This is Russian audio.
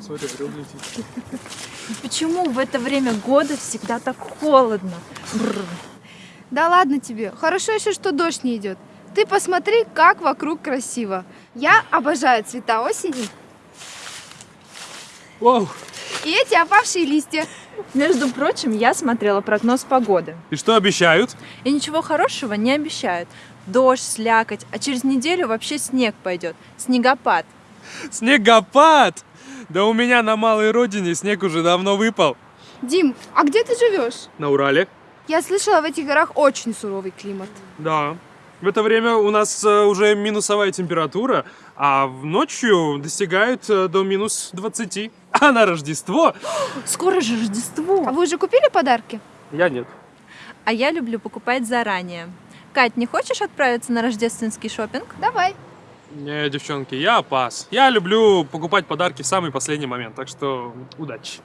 Смотри, орел летит. Почему в это время года всегда так холодно? Бррр. Да ладно тебе. Хорошо еще, что дождь не идет. Ты посмотри, как вокруг красиво. Я обожаю цвета осени Вау! и эти опавшие листья. Между прочим, я смотрела прогноз погоды. И что обещают? И ничего хорошего не обещают. Дождь, слякоть, а через неделю вообще снег пойдет. Снегопад. Снегопад! Да у меня на малой родине снег уже давно выпал. Дим, а где ты живешь? На Урале? Я слышала, в этих горах очень суровый климат. Да. В это время у нас э, уже минусовая температура, а в ночью достигает э, до минус 20. А на Рождество Скоро же А Рождество. вы уже купили подарки? я нет. А я люблю покупать заранее. Кать, не хочешь отправиться на рождественский шопинг? Давай. Не, девчонки, я пас. Я люблю покупать подарки в самый последний момент, так что удачи.